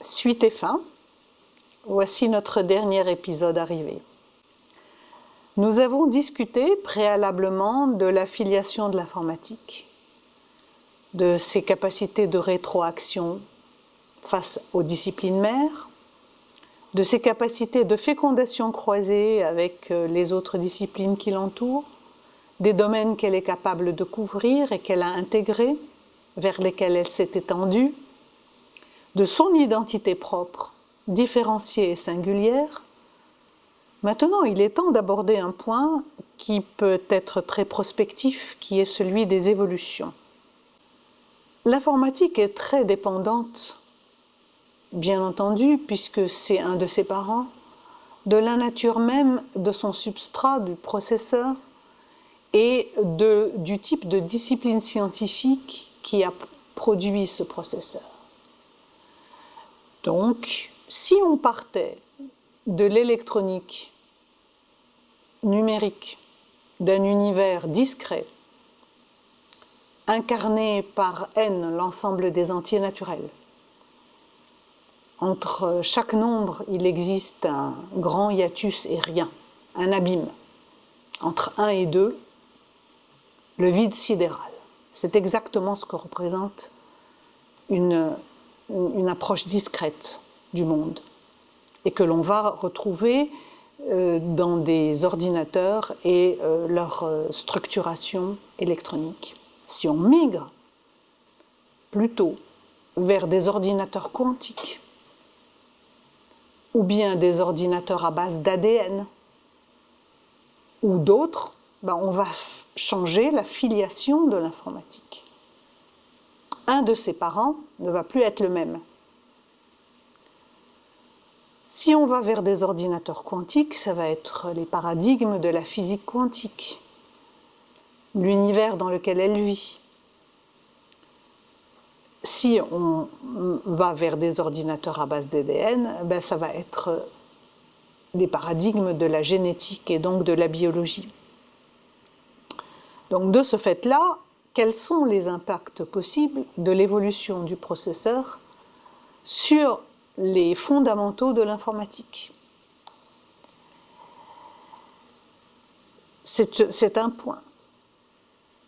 Suite et fin, voici notre dernier épisode arrivé. Nous avons discuté préalablement de l'affiliation de l'informatique, de ses capacités de rétroaction face aux disciplines mères, de ses capacités de fécondation croisée avec euh, les autres disciplines qui l'entourent, des domaines qu'elle est capable de couvrir et qu'elle a intégrés, vers lesquels elle s'est étendue, de son identité propre, différenciée et singulière. Maintenant, il est temps d'aborder un point qui peut être très prospectif, qui est celui des évolutions. L'informatique est très dépendante, bien entendu, puisque c'est un de ses parents, de la nature même de son substrat, du processeur, et du type de discipline scientifique qui a produit ce processeur. Donc, si on partait de l'électronique numérique, d'un univers discret, incarné par n l'ensemble des entiers naturels, entre chaque nombre, il existe un grand hiatus et rien, un abîme. Entre 1 et 2, le vide sidéral. C'est exactement ce que représente une, une approche discrète du monde et que l'on va retrouver euh, dans des ordinateurs et euh, leur euh, structuration électronique. Si on migre plutôt vers des ordinateurs quantiques ou bien des ordinateurs à base d'ADN ou d'autres, ben on va changer la filiation de l'informatique. Un de ses parents ne va plus être le même. Si on va vers des ordinateurs quantiques, ça va être les paradigmes de la physique quantique, l'univers dans lequel elle vit. Si on va vers des ordinateurs à base d'ADN, ben ça va être des paradigmes de la génétique et donc de la biologie. Donc de ce fait-là, quels sont les impacts possibles de l'évolution du processeur sur les fondamentaux de l'informatique? C'est un point.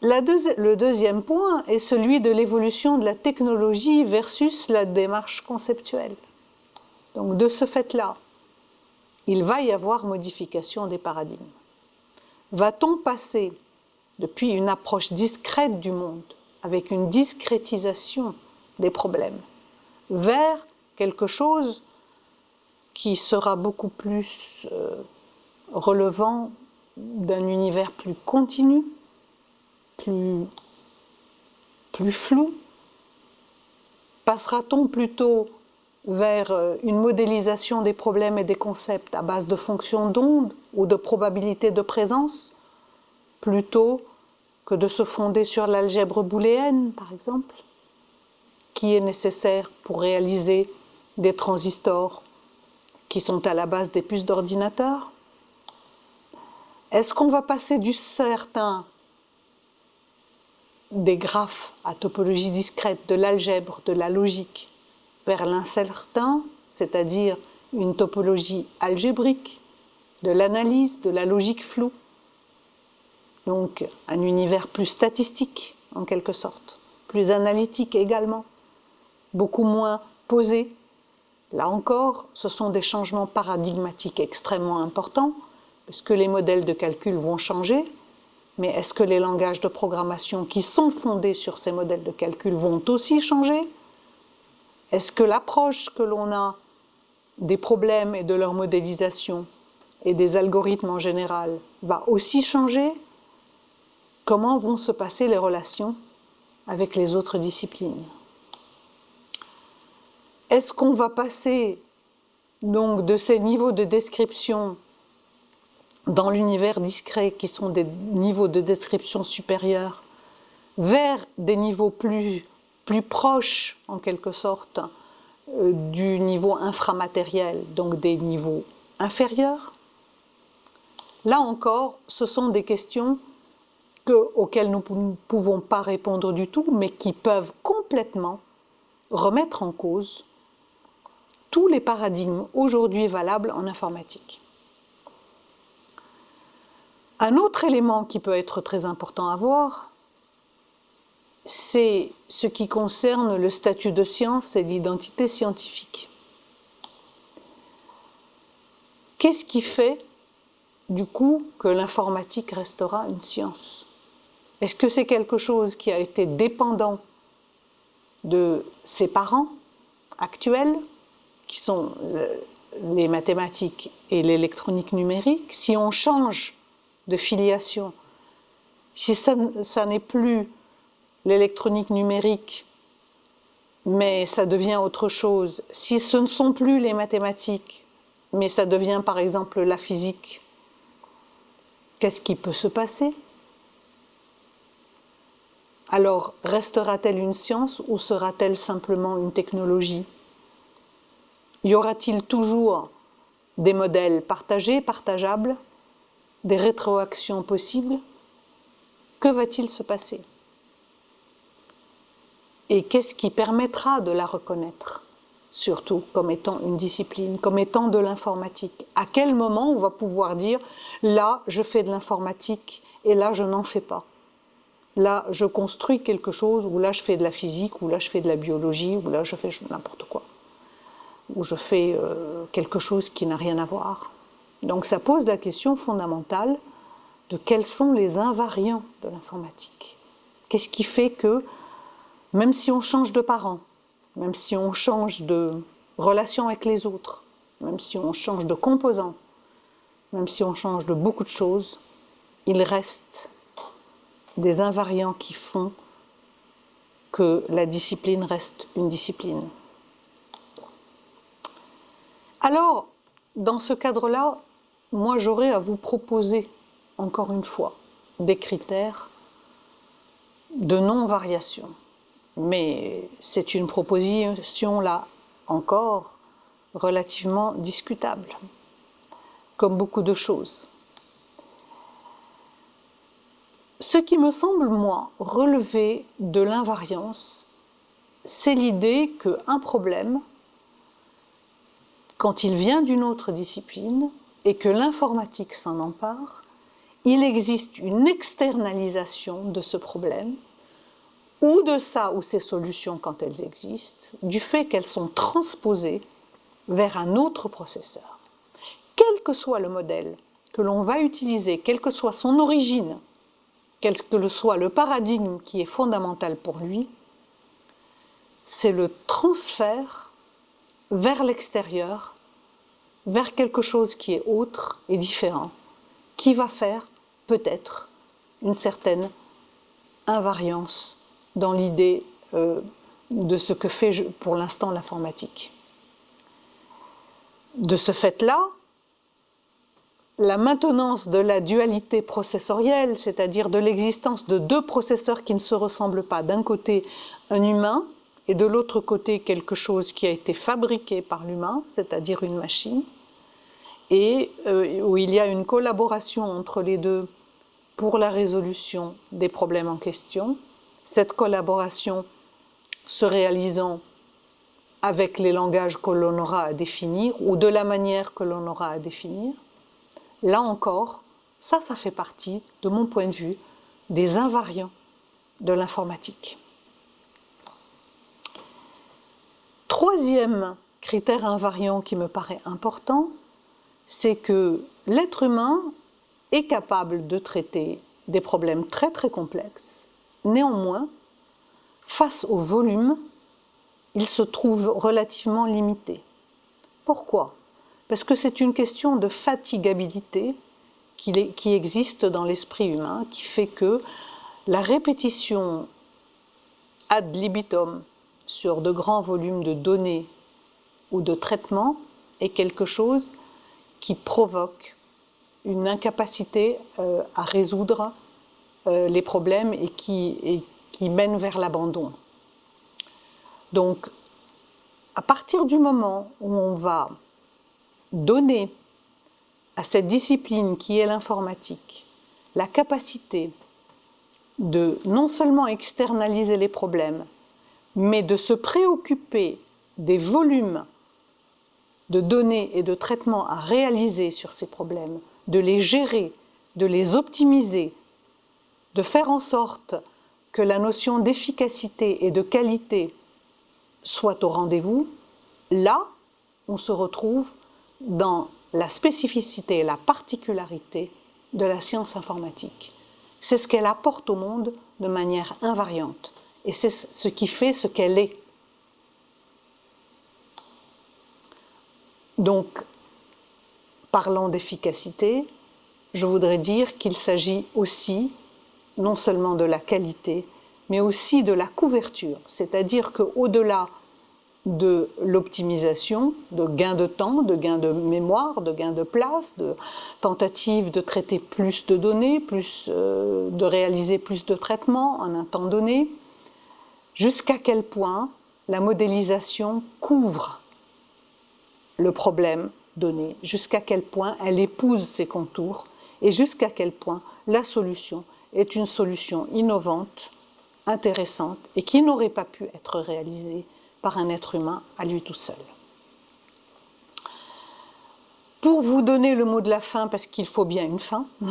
le deuxième point est celui de l'évolution de la technologie versus la démarche conceptuelle. Donc de ce fait-là, il va y avoir modification des paradigmes. Va-t-on passer depuis une approche discrète du monde, avec une discrétisation des problèmes, vers quelque chose qui sera beaucoup plus euh, relevant d'un univers plus continu, plus, plus flou. Passera-t-on plutôt vers euh, une modélisation des problèmes et des concepts à base de fonctions d'onde ou de probabilité de présence, plutôt que de se fonder sur l'algèbre booléenne, par exemple, qui est nécessaire pour réaliser des transistors qui sont à la base des puces d'ordinateur Est-ce qu'on va passer du certain des graphes à topologie discrète, de l'algèbre, de la logique, vers l'incertain, c'est-à-dire une topologie algébrique, de l'analyse, de la logique floue? Donc un univers plus statistique en quelque sorte, plus analytique également, beaucoup moins posé. Là encore, ce sont des changements paradigmatiques extrêmement importants, puisque les modèles de calcul vont changer, mais est-ce que les langages de programmation qui sont fondés sur ces modèles de calcul vont aussi changer? Est-ce que l'approche que l'on a des problèmes et de leur modélisation et des algorithmes en général va aussi changer? Comment vont se passer les relations avec les autres disciplines. Est-ce qu'on va passer donc de ces niveaux de description dans l'univers discret qui sont des niveaux de description supérieurs vers des niveaux plus, proches en quelque sorte euh, du niveau inframatériel, donc des niveaux inférieurs? Là encore, ce sont des questions auxquels nous ne pouvons pas répondre du tout, mais qui peuvent complètement remettre en cause tous les paradigmes aujourd'hui valables en informatique. Un autre élément qui peut être très important à voir, c'est ce qui concerne le statut de science et l'identité scientifique. Qu'est-ce qui fait, du coup, que l'informatique restera une science? Est-ce que c'est quelque chose qui a été dépendant de ses parents actuels, qui sont les mathématiques et l'électronique numérique? Si on change de filiation, si ça, ça n'est plus l'électronique numérique, mais ça devient autre chose, si ce ne sont plus les mathématiques, mais ça devient par exemple la physique, qu'est-ce qui peut se passer? Alors, restera-t-elle une science ou sera-t-elle simplement une technologie? Y aura-t-il toujours des modèles partagés, partageables, des rétroactions possibles? Que va-t-il se passer? Et qu'est-ce qui permettra de la reconnaître surtout comme étant une discipline, comme étant de l'informatique? À quel moment on va pouvoir dire là je fais de l'informatique et là je n'en fais pas? Là je construis quelque chose ou là je fais de la physique ou là je fais de la biologie ou là je fais n'importe quoi. Ou je fais euh, quelque chose qui n'a rien à voir. Donc ça pose la question fondamentale de quels sont les invariants de l'informatique. Qu'est-ce qui fait que même si on change de parents, même si on change de relation avec les autres, même si on change de composants, même si on change de beaucoup de choses, il reste des invariants qui font que la discipline reste une discipline. Alors, dans ce cadre-là, moi j'aurais à vous proposer, encore une fois, des critères de non-variation mais c'est une proposition là encore relativement discutable, comme beaucoup de choses. Ce qui me semble, moi, relever de l'invariance, c'est l'idée qu'un problème, quand il vient d'une autre discipline et que l'informatique s'en empare, il existe une externalisation de ce problème ou de ça ou ces solutions quand elles existent, du fait qu'elles sont transposées vers un autre processeur. Quel que soit le modèle que l'on va utiliser, quelle que soit son origine, quel que soit le paradigme qui est fondamental pour lui, c'est le transfert vers l'extérieur, vers quelque chose qui est autre et différent, qui va faire peut-être une certaine invariance dans l'idée euh, de ce que fait pour l'instant l'informatique. De ce fait-là, la maintenance de la dualité processorielle, c'est-à-dire de l'existence de deux processeurs qui ne se ressemblent pas, d'un côté un humain et de l'autre côté quelque chose qui a été fabriqué par l'humain, c'est-à-dire une machine, et euh, où il y a une collaboration entre les deux pour la résolution des problèmes en question, cette collaboration se réalisant avec les langages que l'on aura à définir ou de la manière que l'on aura à définir, là encore, ça, ça fait partie, de mon point de vue, des invariants de l'informatique. Troisième critère invariant qui me paraît important, c'est que l'être humain est capable de traiter des problèmes très très complexes Néanmoins, face au volume, il se trouve relativement limité. Pourquoi? Parce que c'est une question de fatigabilité qui, existe dans l'esprit humain, qui fait que la répétition ad libitum sur de grands volumes de données ou de traitements est quelque chose qui provoque une incapacité euh, à résoudre euh, les problèmes et qui, mènent vers l'abandon. Donc, à partir du moment où on va donner à cette discipline qui est l'informatique la capacité de non seulement externaliser les problèmes, mais de se préoccuper des volumes de données et de traitements à réaliser sur ces problèmes, de les gérer, de les optimiser, de faire en sorte que la notion d'efficacité et de qualité soit au rendez-vous, là, on se retrouve dans la spécificité et la particularité de la science informatique. C'est ce qu'elle apporte au monde de manière invariante. Et c'est ce qui fait ce qu'elle est. Donc, parlant d'efficacité, je voudrais dire qu'il s'agit aussi non seulement de la qualité, mais aussi de la couverture. C'est-à-dire qu'au-delà de l'optimisation, de gain de temps, de gain de mémoire, de gain de place, de tentative de traiter plus de données, plus, euh, de réaliser plus de traitements en un temps donné, jusqu'à quel point la modélisation couvre le problème donné, jusqu'à quel point elle épouse ses contours? Et jusqu'à quel point la solution est une solution innovante, intéressante et qui n'aurait pas pu être réalisée par un être humain à lui tout seul. Pour vous donner le mot de la fin, parce qu'il faut bien une fin,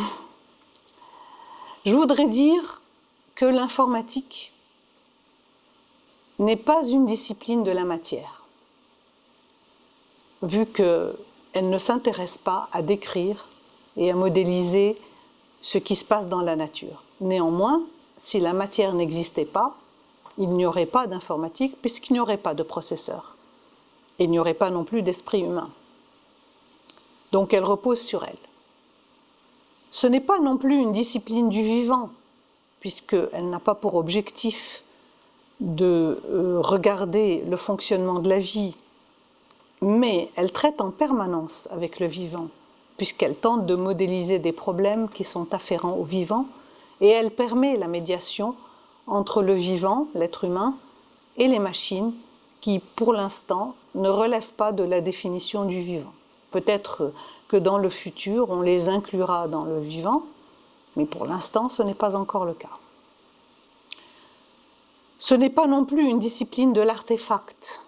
je voudrais dire que l'informatique n'est pas une discipline de la matière, vu qu'elle ne s'intéresse pas à décrire et à modéliser ce qui se passe dans la nature. Néanmoins, si la matière n'existait pas, il n'y aurait pas d'informatique puisqu'il n'y aurait pas de processeur. Il n'y aurait pas non plus d'esprit humain. Donc elle repose sur elle. Ce n'est pas non plus une discipline du vivant, puisqu'elle n'a pas pour objectif de euh, regarder le fonctionnement de la vie, mais elle traite en permanence avec le vivant, puisqu'elle tente de modéliser des problèmes qui sont afférents au vivant, et elle permet la médiation entre le vivant, l'être humain, et les machines qui, pour l'instant, ne relèvent pas de la définition du vivant. Peut-être que dans le futur, on les inclura dans le vivant, mais pour l'instant, ce n'est pas encore le cas. Ce n'est pas non plus une discipline de l'artefact,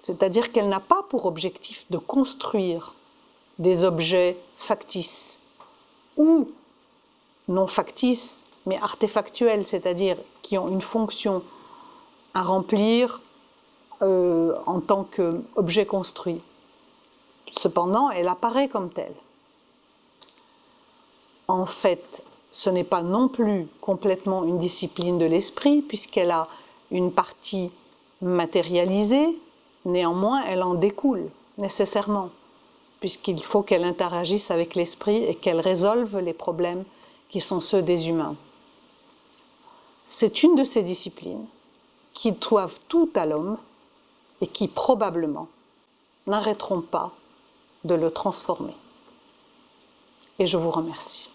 c'est-à-dire qu'elle n'a pas pour objectif de construire des objets factices ou non factices mais artefactuelles, c'est-à-dire qui ont une fonction à remplir euh, en tant qu'objet construit. Cependant, elle apparaît comme telle. En fait, ce n'est pas non plus complètement une discipline de l'esprit, puisqu'elle a une partie matérialisée, néanmoins elle en découle nécessairement, puisqu'il faut qu'elle interagisse avec l'esprit et qu'elle résolve les problèmes qui sont ceux des humains. C'est une de ces disciplines qui doivent tout à l'homme et qui probablement n'arrêteront pas de le transformer. Et je vous remercie.